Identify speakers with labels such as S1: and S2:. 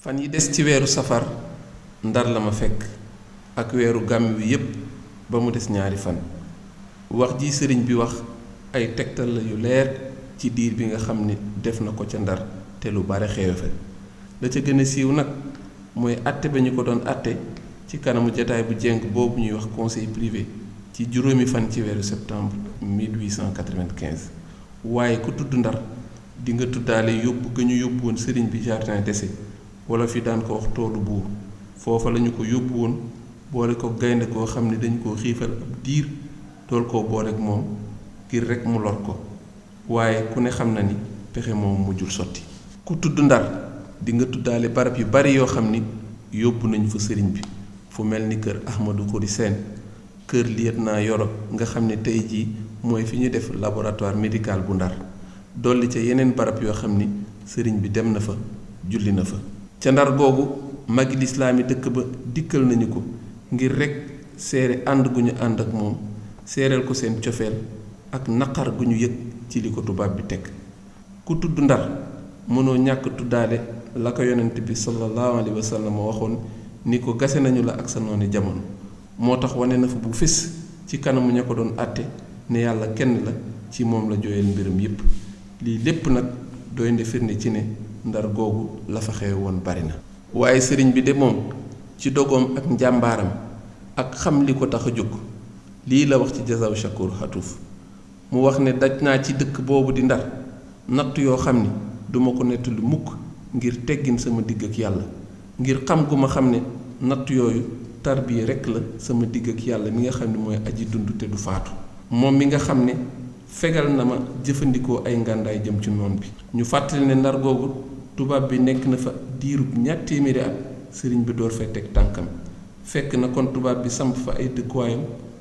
S1: Fan yi des ci weeru safar, Ndar la ma fekk, ak weeru gàmmi wi yépp ba mu des ñaari fan. Wax ji Sëriñ bi wax ay tegtal la yu leer ci diir bi nga xam ni def na ko ca Ndar te lu bare xewe fa. La ca gën a siiw nag mooy àtte ba ñu ko doon àtte ci kanamu jataay bu jeng boobu ñuy wax Conseil privé ci juróomi fan ci weeru septembre 1895. Waaye ku tudd Ndar. Di nga tuddaale yóbbu ga ñu yóbbu woon Sëriñ bi Jardin d'essai, wolof yi daan ko wax Toolu Buur. Foofa lañu ko yóbbu woon, boole kook gaynde goo xam ne dañu koo xiifal ab diir, dool koo booleek moom, ngir rekk mu lor ko. Waaye, ku ne xam na ni pexe moomu mujjul sotti. Ku tudd Ndar, di nga tuddaale barab yu bari yoo xam ni yóbbu nañu fa Sëriñ bi, fu mel ni kër Ahmadu Xuri Seen, Kër Lietnaa Yoro nga xam ne tey jii mooy fi ñu def laboratoire médical bu Ndar, dolli ca yeneen barab yoo xam ni Sëriñ bi dem na fa, julli na fa. Ca Ndar googu, magi lislaami dëkk ba dikkal nañu ko ngir rekk seere ànd gu ñu ànd ak moom, seereel ko seen cofeel ak naqar gu ñu yëg ci li ko tubaab bi teg. Ku tudd Ndar, mënoo ñàkk tuddaale la ko Yonnente bi sallallaahu alayhi wa sallama waxoon ni ko gase nañu la ak sa nooni jamono. Moo tax wane na fa bu fés ci kanamu ña ko doon àtte ne Yàlla kenn la, ci moom la joyal mbiram yépp. Lii lépp nag doy na firnde ci ne Ndar googu la fa xewe woon bari na. Waaye Sëriñ bi de moom, ci dogoom ak njàmbaaram ak xam li ko tax a jóg, lii la wax ci Jazaaw Shakuur Hatuuf. Mu wax ne, Daj naa ci dëkk boobu di Ndar nattu yoo xam ni duma ko nettali mukk ngir teggin sama digg ak Yàlla, ngir xam gu ma xam ne nattu yooyu tarbiya rekk la sama digg ak Yàlla mi nga xam ne mooy aji dund te du faatu, moom mi nga xam ne fegal na ma jëfandikoo ay ngàndaay jëm ci noon bi. Ñu fàttali ne Ndar googu tubaab bi nekk na fa diirub ñaar téeméeri at Sëriñ bi door fee teg tànkam. Fekk na kon tubaab bi samp fa ay dëkkuwaayam.